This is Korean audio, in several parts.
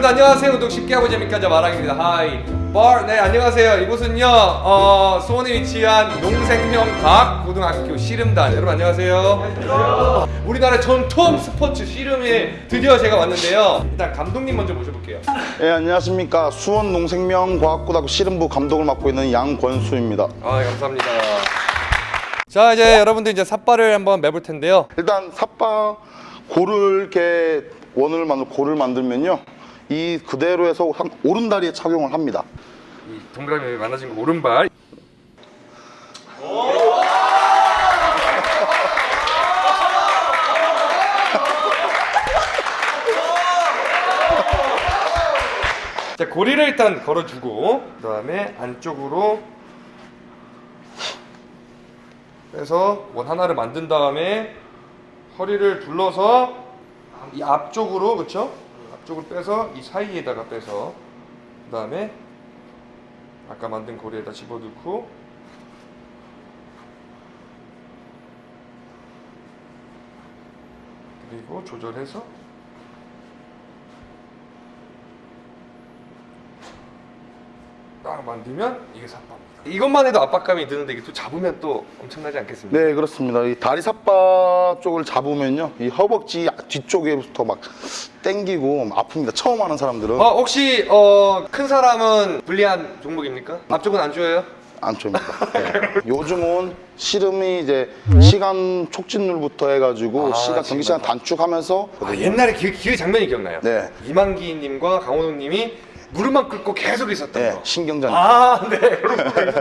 여러분들 안녕하세요. 운동 쉽게 하고 재밌게 하자 마랑입니다. 하이. bar. 네, 안녕하세요. 이곳은요. 어, 수원에 위치한 농생명과학고등학교 씨름단. 여러분 안녕하세요. 우리나라 전통 스포츠 씨름에 드디어 제가 왔는데요. 일단 감독님 먼저 모셔볼게요. 네, 안녕하십니까. 수원 농생명과학고등학교 씨름부 감독을 맡고 있는 양권수입니다. 아, 감사합니다. 자, 이제 여러분들 이제 삿발을 한번 매볼 텐데요. 일단 삿바 고를 이렇게 원을 만들 고를 만들면요. 이 그대로 해서 한- 오른다리에 착용을 합니다. 이 동그라미 많아진 거 오른발. 자 고리를 일단 걸어주고 그 다음에 안쪽으로 빼서 원 하나를 만든 다음에 허리를 둘러서 이 앞쪽으로 그렇 죠? 앞쪽으로 빼서 이 사이에다가 빼서 그 다음에 아까 만든 고리에다 집어넣고 그리고 조절해서 딱 만들면 이게 삿바입니다. 이것만 해도 압박감이 드는데 이게 또 잡으면 또 엄청나지 않겠습니까? 네, 그렇습니다. 이 다리 삿바 쪽을 잡으면요. 이 허벅지 뒤쪽에부터 막 땡기고 아픕니다. 처음 하는 사람들은 어, 혹시 어, 큰 사람은 불리한 종목입니까? 앞쪽은 안 좋아요? 안 줍니다. 네. 요즘은 씨름이 이제 시간 촉진룰부터 해가지고 아, 시간 경기 시간 단축하면서 아, 옛날에 그, 그 장면이 기억나요. 네. 이만기님과 강호동님이 무릎만 꿇고 계속 있었던 네, 거. 신경전. 아, 네.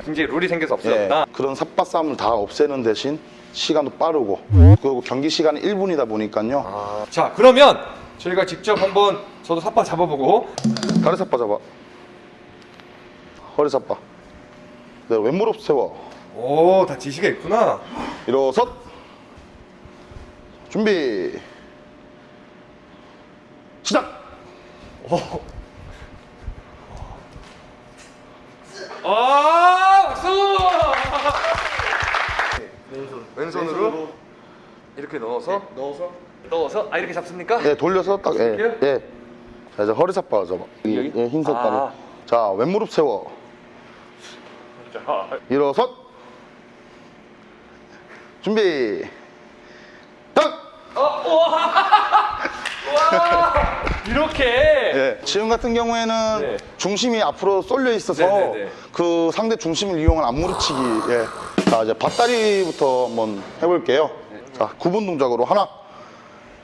굉장히 룰이 생겨서 예, 없어졌다. 그런 삿바 싸움을 다 없애는 대신 시간도 빠르고 그리고 경기 시간이 1분이다 보니까요. 아, 자, 그러면 저희가 직접 한번 저도 삿바 잡아보고 다리 삿바 잡아. 허리 삿바. 네, 왼무릎 세워. 오, 다 지시가 있구나. 일어섰. 준비. 시작. 아, 박수! 왼손으로 이렇게 넣어서 넣어서 넣어서 아 이렇게 잡습니까? 네, 돌려서 딱. 예. 이렇게요? 예. 자, 이제 허리 잡아. 이, 여기? 예, 흰 색깔. 아. 자, 왼무릎 세워. 일어섰. 준비. 딱. 이렇게 예, 지금 같은 경우에는 네. 중심이 앞으로 쏠려 있어서 네네네. 그 상대 중심을 이용한 앞무릎치기. 예. 자, 이제 밭다리부터 한번 해볼게요. 자, 구분 동작으로 하나.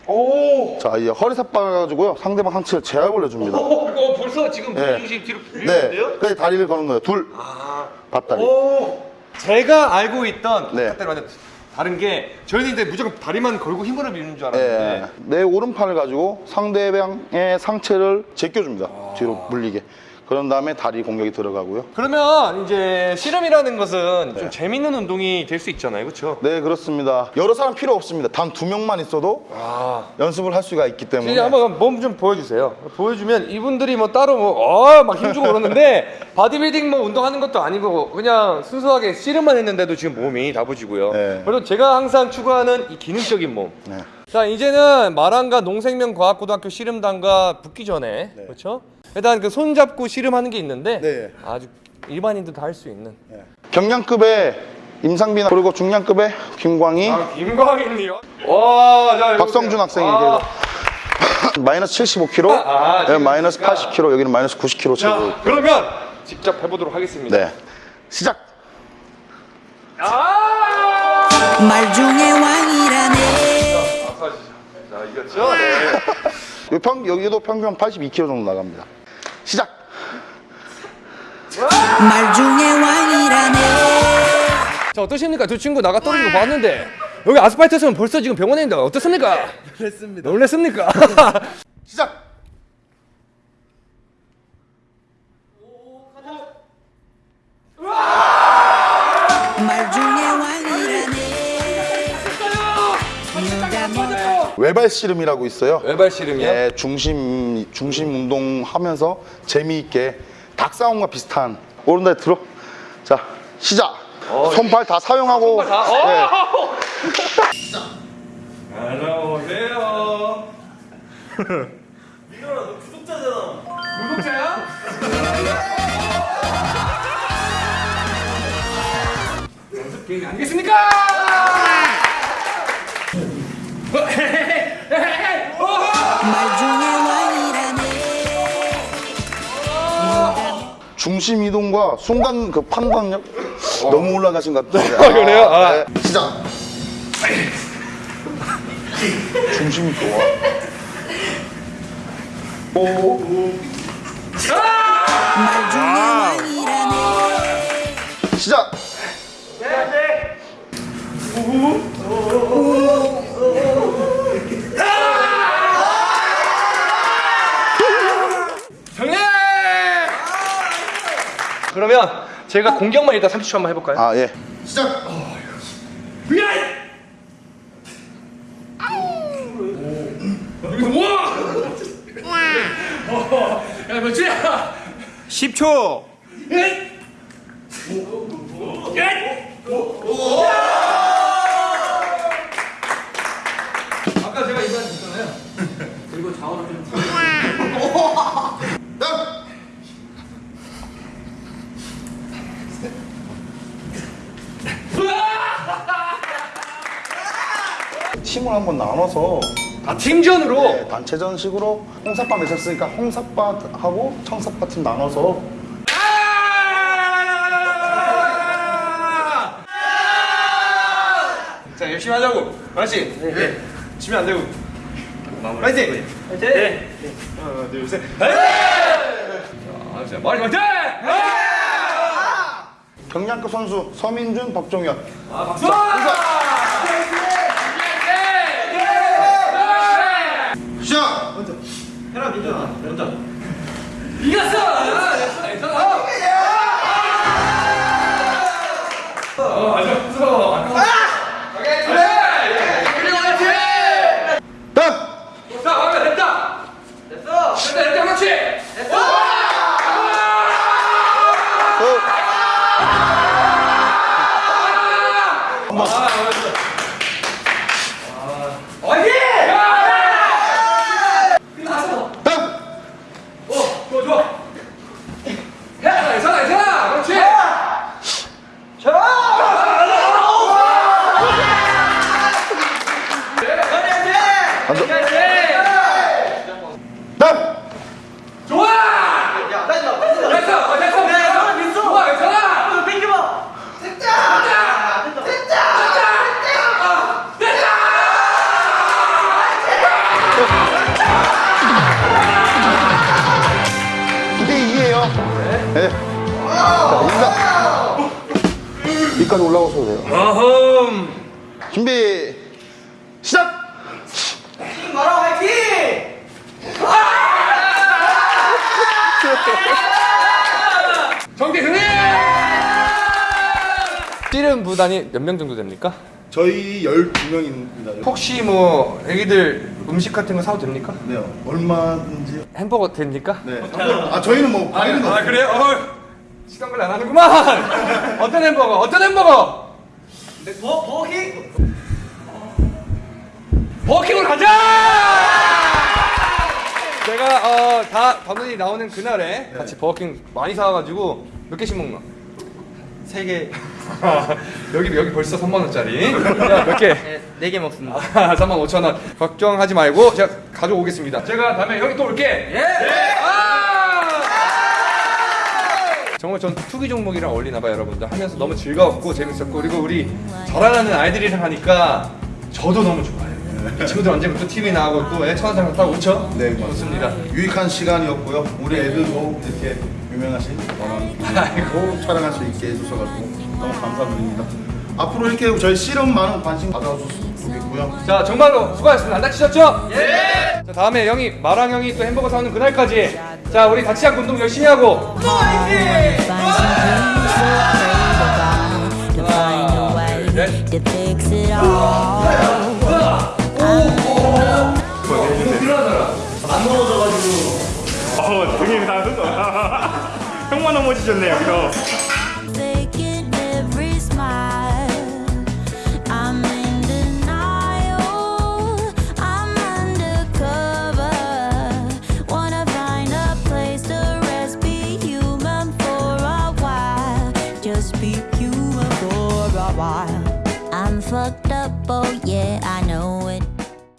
오! 자, 이제 허리 삿바 가지고요. 상대방 상체를 제압 올려줍니다. 오, 이거 벌써 지금 네. 중심 뒤로 네. 밀리는데요? 그래서 다리를 거는 거예요. 둘. 아. 밭다리. 오! 제가 알고 있던 네. 그때는 완전 다른 게 저희는 이제 무조건 다리만 걸고 힘으로 밀는 줄 예. 알았는데 내 오른팔을 가지고 상대방의 상체를 제껴줍니다. 뒤로 물리게. 그런 다음에 다리 공격이 들어가고요. 그러면 이제 씨름이라는 것은 좀 재밌는 운동이 될 수 있잖아요, 그렇죠? 네, 그렇습니다. 여러 사람 필요 없습니다. 단 두 명만 있어도 아, 연습을 할 수가 있기 때문에. 이제 한번 몸 좀 보여주세요. 보여주면 이분들이 뭐 따로 뭐어막 힘주고 그러는데 바디빌딩 뭐 운동하는 것도 아니고 그냥 순수하게 씨름만 했는데도 지금 몸이 다부지고요. 네. 그래서 제가 항상 추구하는 이 기능적인 몸. 네. 자 이제는 마랑과 농생명과학고등학교 씨름단과 붙기 전에 그렇죠? 일단 그 손잡고 씨름하는 게 있는데 네. 아주 일반인도 다할수 있는. 경량급의 임상빈 그리고 중량급의 김광희, 아 김광인이요? 와, 자, 박성준 학생이 아, 마이너스 75kg, 아, 네, 지금 마이너스 보니까. 80kg, 여기는 마이너스 90kg 자 체고. 그러면 직접 해보도록 하겠습니다. 네. 시작. 아! 말 중에 왕이라네 자 이겼죠? 네. 평, 여기도 평균 한 82kg 정도 나갑니다. 시작. 말 중에 왕이라네 자 어떠십니까? 두 친구 나가 떨어진 거 봤는데 여기 아스팔트에서는 벌써 지금 병원에 있는데 어떻습니까? 놀랬습니다. 놀랬습니까? 시작. 외발 씨름이라고 있어요. 외발 씨름이요? 네, 중심 중심 운동하면서 재미있게 닭싸움과 비슷한 오른다리 들어. 자, 시작. 어, 손팔 다 사용하고. 손팔 다? 네. 어! 안녕하세요. 민호라 너 구독자잖아. 구독자야? 연습 게임 안 되겠습니까? 중심 이동과 순간 그 판단력 너무 올라가신 것 같아요. 아, 그래요? 아. 네. 시작. 중심이 좋아. 오. 말 중에 왕이라네 시작. 정리! 그러면 제가 공격만 일단 30초 한번 해볼까요? 아 예. 시작. 뭐? 야 며칠이야? 10초. 아까 제가 이거 했잖아요. 딱. 팀을 한번 나눠서 아 팀전으로. 네, 단체전식으로 홍사빠 맺었으니까 홍사빠하고 청사빠 팀 나눠서 자 열심히 하자고. 알았지? 네. 지면 안 되고. 파이팅! 파이팅! 하나 둘 셋. 자, 말이 파이팅! 경량급 선수 서민준, 박종현. 아, 박수! 시작. 이겼어! 어, 무서워. 오케이, 그래! 그리고 화이팅! 딱. 자, 하면 됐다! 됐어! 됐다, 됐다, 그렇지! 됐어! 이게 이에요. 네. 자, 인사. 여기까지 올라오셔도 돼요. 어흠. 준비, 시작! 마라 화이팅! 정대 승리! 찌른 부단이 몇 명 정도 됩니까? 저희 12명입니다. 혹시 뭐 애기들 음식 같은 거 사도 됩니까? 네, 얼마든지. 햄버거 됩니까? 네. 아, 저희는 뭐 과일은 아 없어요. 그래요? 어, 시간 관리 안 하는구만. 어떤 햄버거? 어떤 햄버거? 버 버킹. 버킹으로 가자. 제가 어다 반원이 나오는 그날에 같이 버킹 많이 사와가지고 몇 개씩 먹나? 세 개. 여기 여기 벌써 3만 원짜리. 몇 개? 네개 먹습니다. 아, 3만 5천 원. 걱정하지 말고 제가 가져오겠습니다. 제가 다음에 형이 또 올게. 예. 아! 정말 전 투기 종목이랑 어울리나 봐요, 여러분들. 하면서 너무 즐거웠고 재밌었고 그리고 우리 저라는 아이들이랑 하니까 저도 너무 좋아요. 이 친구들 언제부터 TV 나가고 또애 천원장 갔다고 그쵸? 네, 좋습니다. 유익한 시간이었고요. 우리 애들도 이렇게 유명하신 아이고 촬영할 수 있게 해주셔가지고 너무 감사드립니다. 앞으로 이렇게 저희 실험 많은 관심 좋겠고요. 자 정말로 수고하셨습니다. 안 다치셨죠? 예. 자 다음에 형이 마랑 형이 또 햄버거 사오는 그날까지 자 우리 다치지 않고 운동 열심히 하고 it all. 어, 등이 다 흘러. 형만 넘어지셨네, 여기서.